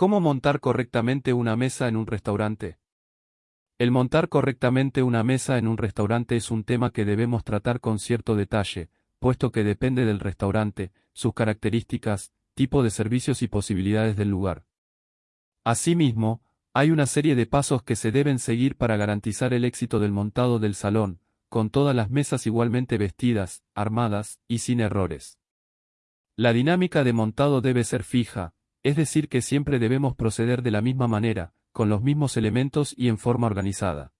¿Cómo montar correctamente una mesa en un restaurante? El montar correctamente una mesa en un restaurante es un tema que debemos tratar con cierto detalle, puesto que depende del restaurante, sus características, tipo de servicios y posibilidades del lugar. Asimismo, hay una serie de pasos que se deben seguir para garantizar el éxito del montado del salón, con todas las mesas igualmente vestidas, armadas y sin errores. La dinámica de montado debe ser fija, es decir que siempre debemos proceder de la misma manera, con los mismos elementos y en forma organizada.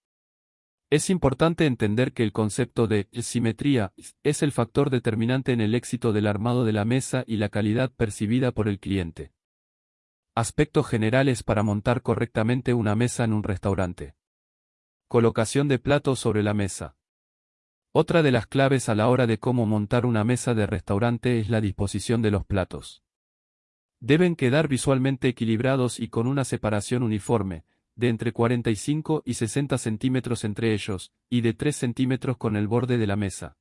Es importante entender que el concepto de simetría es el factor determinante en el éxito del armado de la mesa y la calidad percibida por el cliente. Aspectos generales para montar correctamente una mesa en un restaurante. Colocación de platos sobre la mesa. Otra de las claves a la hora de cómo montar una mesa de restaurante es la disposición de los platos. Deben quedar visualmente equilibrados y con una separación uniforme, de entre 45 y 60 centímetros entre ellos, y de 3 centímetros con el borde de la mesa.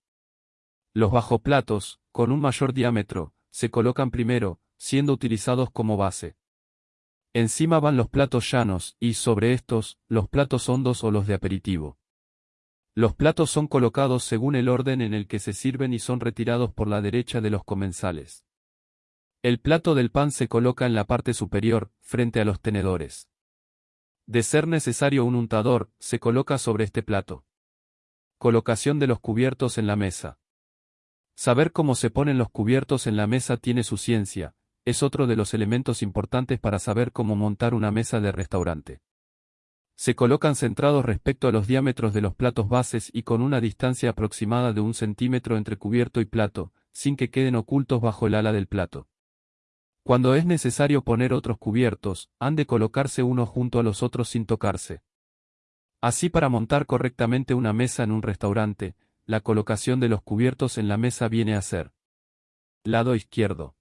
Los bajoplatos, con un mayor diámetro, se colocan primero, siendo utilizados como base. Encima van los platos llanos, y sobre estos, los platos hondos o los de aperitivo. Los platos son colocados según el orden en el que se sirven y son retirados por la derecha de los comensales. El plato del pan se coloca en la parte superior, frente a los tenedores. De ser necesario un untador, se coloca sobre este plato. Colocación de los cubiertos en la mesa. Saber cómo se ponen los cubiertos en la mesa tiene su ciencia, es otro de los elementos importantes para saber cómo montar una mesa de restaurante. Se colocan centrados respecto a los diámetros de los platos bases y con una distancia aproximada de un centímetro entre cubierto y plato, sin que queden ocultos bajo el ala del plato. Cuando es necesario poner otros cubiertos, han de colocarse uno junto a los otros sin tocarse. Así para montar correctamente una mesa en un restaurante, la colocación de los cubiertos en la mesa viene a ser. Lado izquierdo.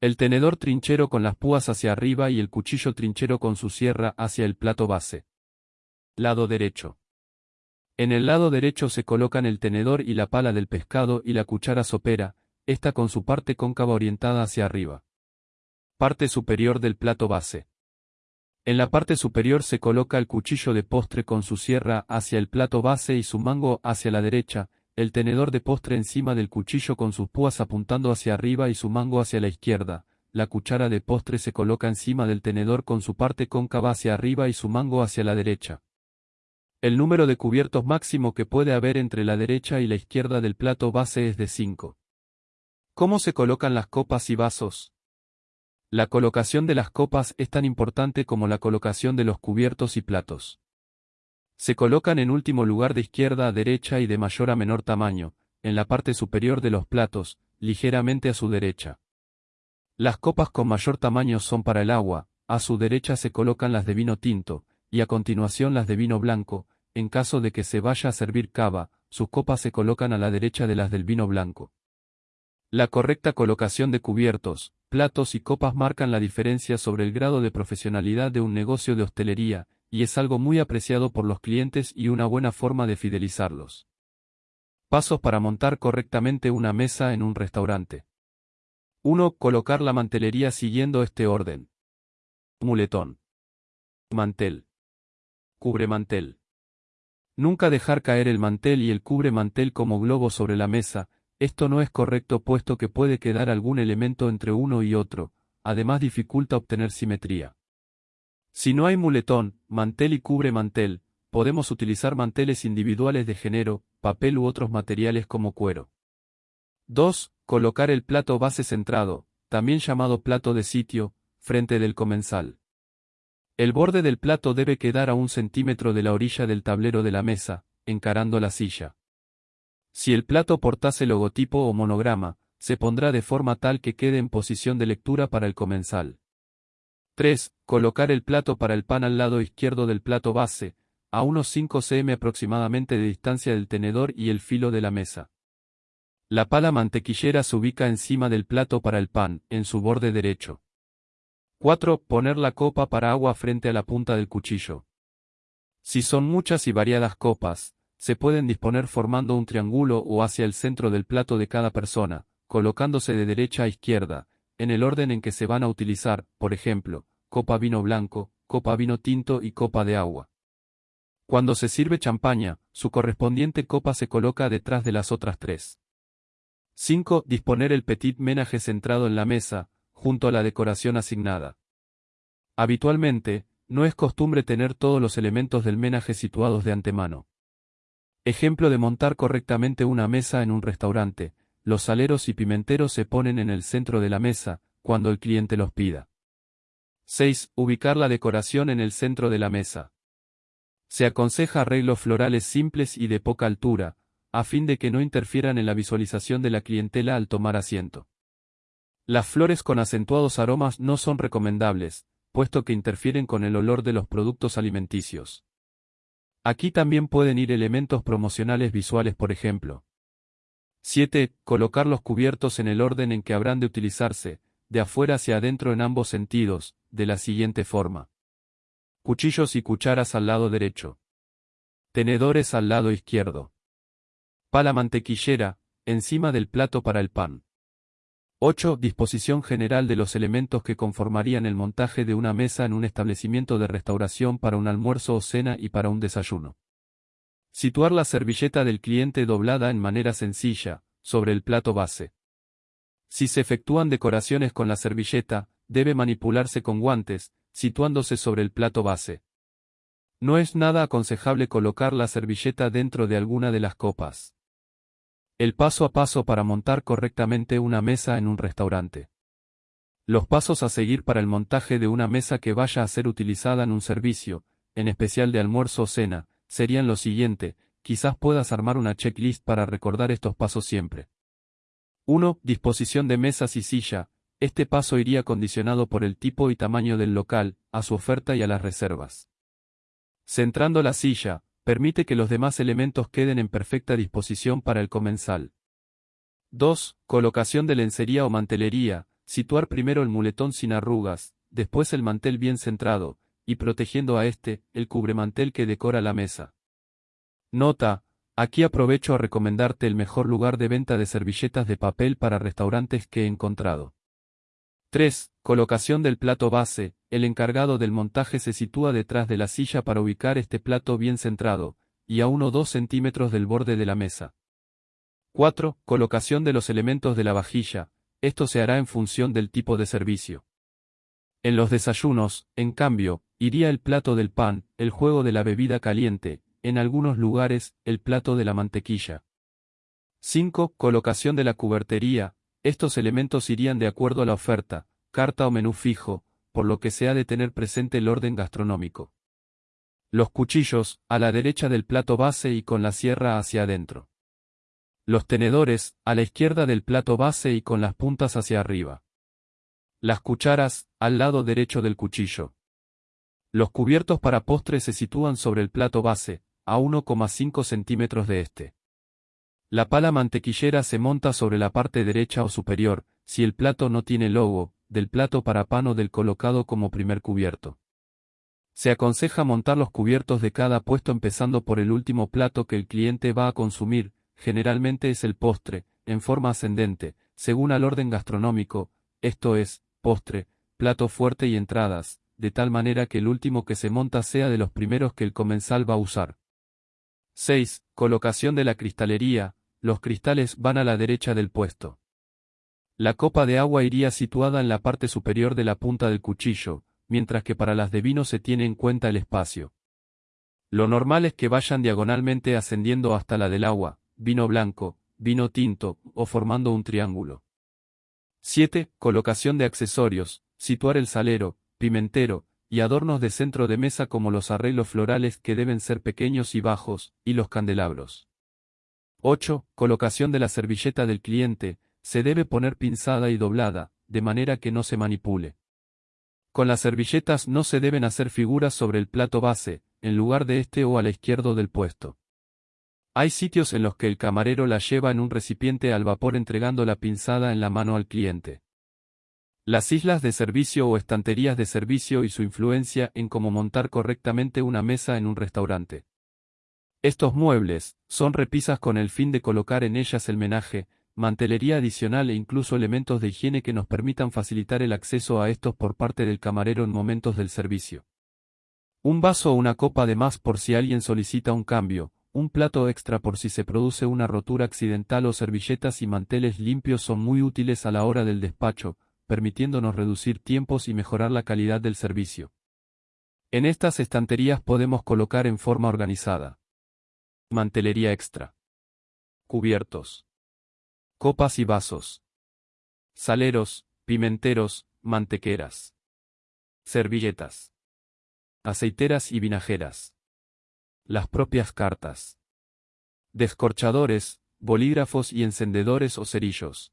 El tenedor trinchero con las púas hacia arriba y el cuchillo trinchero con su sierra hacia el plato base. Lado derecho. En el lado derecho se colocan el tenedor y la pala del pescado y la cuchara sopera, esta con su parte cóncava orientada hacia arriba. Parte superior del plato base. En la parte superior se coloca el cuchillo de postre con su sierra hacia el plato base y su mango hacia la derecha, el tenedor de postre encima del cuchillo con sus púas apuntando hacia arriba y su mango hacia la izquierda, la cuchara de postre se coloca encima del tenedor con su parte cóncava hacia arriba y su mango hacia la derecha. El número de cubiertos máximo que puede haber entre la derecha y la izquierda del plato base es de 5. ¿Cómo se colocan las copas y vasos? La colocación de las copas es tan importante como la colocación de los cubiertos y platos. Se colocan en último lugar de izquierda a derecha y de mayor a menor tamaño, en la parte superior de los platos, ligeramente a su derecha. Las copas con mayor tamaño son para el agua, a su derecha se colocan las de vino tinto, y a continuación las de vino blanco, en caso de que se vaya a servir cava, sus copas se colocan a la derecha de las del vino blanco. La correcta colocación de cubiertos, platos y copas marcan la diferencia sobre el grado de profesionalidad de un negocio de hostelería, y es algo muy apreciado por los clientes y una buena forma de fidelizarlos. Pasos para montar correctamente una mesa en un restaurante. 1. Colocar la mantelería siguiendo este orden. Muletón. Mantel. Cubre mantel. Nunca dejar caer el mantel y el cubre mantel como globo sobre la mesa, esto no es correcto puesto que puede quedar algún elemento entre uno y otro, además dificulta obtener simetría. Si no hay muletón, mantel y cubre mantel, podemos utilizar manteles individuales de género, papel u otros materiales como cuero. 2. Colocar el plato base centrado, también llamado plato de sitio, frente del comensal. El borde del plato debe quedar a un centímetro de la orilla del tablero de la mesa, encarando la silla. Si el plato portase logotipo o monograma, se pondrá de forma tal que quede en posición de lectura para el comensal. 3. Colocar el plato para el pan al lado izquierdo del plato base, a unos 5 cm aproximadamente de distancia del tenedor y el filo de la mesa. La pala mantequillera se ubica encima del plato para el pan, en su borde derecho. 4. Poner la copa para agua frente a la punta del cuchillo. Si son muchas y variadas copas, se pueden disponer formando un triángulo o hacia el centro del plato de cada persona, colocándose de derecha a izquierda, en el orden en que se van a utilizar, por ejemplo, copa vino blanco, copa vino tinto y copa de agua. Cuando se sirve champaña, su correspondiente copa se coloca detrás de las otras tres. 5. Disponer el petit ménage centrado en la mesa, junto a la decoración asignada. Habitualmente, no es costumbre tener todos los elementos del menaje situados de antemano. Ejemplo de montar correctamente una mesa en un restaurante, los saleros y pimenteros se ponen en el centro de la mesa, cuando el cliente los pida. 6. Ubicar la decoración en el centro de la mesa. Se aconseja arreglos florales simples y de poca altura, a fin de que no interfieran en la visualización de la clientela al tomar asiento. Las flores con acentuados aromas no son recomendables, puesto que interfieren con el olor de los productos alimenticios. Aquí también pueden ir elementos promocionales visuales por ejemplo. 7. Colocar los cubiertos en el orden en que habrán de utilizarse, de afuera hacia adentro en ambos sentidos, de la siguiente forma. Cuchillos y cucharas al lado derecho. Tenedores al lado izquierdo. Pala mantequillera, encima del plato para el pan. 8. Disposición general de los elementos que conformarían el montaje de una mesa en un establecimiento de restauración para un almuerzo o cena y para un desayuno. Situar la servilleta del cliente doblada en manera sencilla, sobre el plato base. Si se efectúan decoraciones con la servilleta, debe manipularse con guantes, situándose sobre el plato base. No es nada aconsejable colocar la servilleta dentro de alguna de las copas. El paso a paso para montar correctamente una mesa en un restaurante. Los pasos a seguir para el montaje de una mesa que vaya a ser utilizada en un servicio, en especial de almuerzo o cena, serían los siguiente, quizás puedas armar una checklist para recordar estos pasos siempre. 1. Disposición de mesas y silla. Este paso iría condicionado por el tipo y tamaño del local, a su oferta y a las reservas. Centrando la silla, permite que los demás elementos queden en perfecta disposición para el comensal. 2. Colocación de lencería o mantelería, situar primero el muletón sin arrugas, después el mantel bien centrado, y protegiendo a este, el cubremantel que decora la mesa. Nota, aquí aprovecho a recomendarte el mejor lugar de venta de servilletas de papel para restaurantes que he encontrado. 3. Colocación del plato base. El encargado del montaje se sitúa detrás de la silla para ubicar este plato bien centrado, y a 1 o 2 centímetros del borde de la mesa. 4. Colocación de los elementos de la vajilla. Esto se hará en función del tipo de servicio. En los desayunos, en cambio, iría el plato del pan, el juego de la bebida caliente, en algunos lugares, el plato de la mantequilla. 5. Colocación de la cubertería, estos elementos irían de acuerdo a la oferta, carta o menú fijo, por lo que se ha de tener presente el orden gastronómico. Los cuchillos, a la derecha del plato base y con la sierra hacia adentro. Los tenedores, a la izquierda del plato base y con las puntas hacia arriba. Las cucharas, al lado derecho del cuchillo. Los cubiertos para postre se sitúan sobre el plato base, a 1,5 centímetros de este. La pala mantequillera se monta sobre la parte derecha o superior, si el plato no tiene logo, del plato para pan o del colocado como primer cubierto. Se aconseja montar los cubiertos de cada puesto empezando por el último plato que el cliente va a consumir, generalmente es el postre, en forma ascendente, según al orden gastronómico, esto es, postre, plato fuerte y entradas, de tal manera que el último que se monta sea de los primeros que el comensal va a usar. 6. Colocación de la cristalería. Los cristales van a la derecha del puesto. La copa de agua iría situada en la parte superior de la punta del cuchillo, mientras que para las de vino se tiene en cuenta el espacio. Lo normal es que vayan diagonalmente ascendiendo hasta la del agua, vino blanco, vino tinto, o formando un triángulo. 7. Colocación de accesorios. Situar el salero, pimentero, y adornos de centro de mesa como los arreglos florales que deben ser pequeños y bajos, y los candelabros. 8. Colocación de la servilleta del cliente, se debe poner pinzada y doblada, de manera que no se manipule. Con las servilletas no se deben hacer figuras sobre el plato base, en lugar de este o a la izquierda del puesto. Hay sitios en los que el camarero la lleva en un recipiente al vapor entregando la pinzada en la mano al cliente. Las islas de servicio o estanterías de servicio y su influencia en cómo montar correctamente una mesa en un restaurante. Estos muebles son repisas con el fin de colocar en ellas el menaje, mantelería adicional e incluso elementos de higiene que nos permitan facilitar el acceso a estos por parte del camarero en momentos del servicio. Un vaso o una copa de más por si alguien solicita un cambio, un plato extra por si se produce una rotura accidental o servilletas y manteles limpios son muy útiles a la hora del despacho, permitiéndonos reducir tiempos y mejorar la calidad del servicio. En estas estanterías podemos colocar en forma organizada. Mantelería extra. Cubiertos. Copas y vasos. Saleros, pimenteros, mantequeras. Servilletas. Aceiteras y vinajeras. Las propias cartas. Descorchadores, bolígrafos y encendedores o cerillos.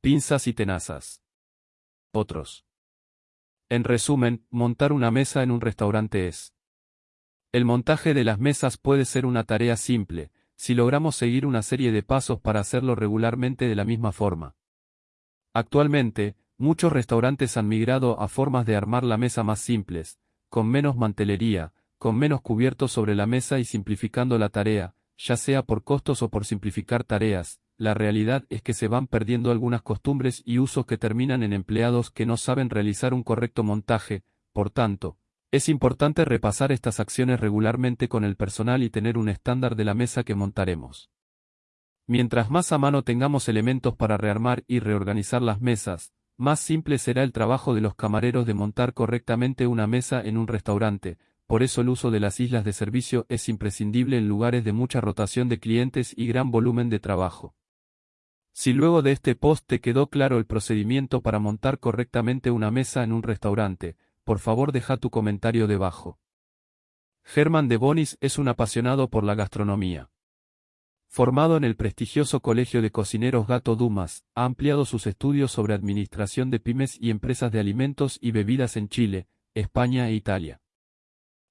Pinzas y tenazas. Otros. En resumen, montar una mesa en un restaurante es. El montaje de las mesas puede ser una tarea simple, si logramos seguir una serie de pasos para hacerlo regularmente de la misma forma. Actualmente, muchos restaurantes han migrado a formas de armar la mesa más simples, con menos mantelería, con menos cubiertos sobre la mesa y simplificando la tarea, ya sea por costos o por simplificar tareas, la realidad es que se van perdiendo algunas costumbres y usos que terminan en empleados que no saben realizar un correcto montaje, por tanto, es importante repasar estas acciones regularmente con el personal y tener un estándar de la mesa que montaremos. Mientras más a mano tengamos elementos para rearmar y reorganizar las mesas, más simple será el trabajo de los camareros de montar correctamente una mesa en un restaurante, por eso el uso de las islas de servicio es imprescindible en lugares de mucha rotación de clientes y gran volumen de trabajo. Si luego de este post te quedó claro el procedimiento para montar correctamente una mesa en un restaurante, por favor deja tu comentario debajo. Germán de Bonis es un apasionado por la gastronomía. Formado en el prestigioso Colegio de Cocineros Gato Dumas, ha ampliado sus estudios sobre administración de pymes y empresas de alimentos y bebidas en Chile, España e Italia.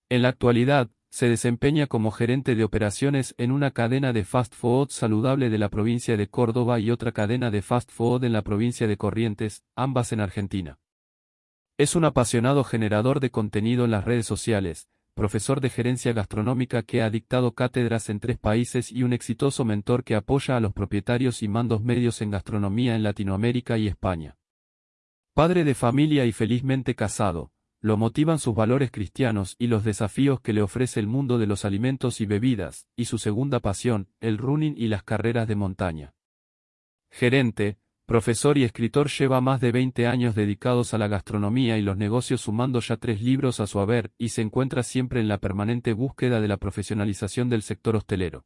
En la actualidad, se desempeña como gerente de operaciones en una cadena de fast food saludable de la provincia de Córdoba y otra cadena de fast food en la provincia de Corrientes, ambas en Argentina. Es un apasionado generador de contenido en las redes sociales, profesor de gerencia gastronómica que ha dictado cátedras en tres países y un exitoso mentor que apoya a los propietarios y mandos medios en gastronomía en Latinoamérica y España. Padre de familia y felizmente casado, lo motivan sus valores cristianos y los desafíos que le ofrece el mundo de los alimentos y bebidas, y su segunda pasión, el running y las carreras de montaña. Gerente, profesor y escritor lleva más de 20 años dedicados a la gastronomía y los negocios sumando ya tres libros a su haber y se encuentra siempre en la permanente búsqueda de la profesionalización del sector hostelero.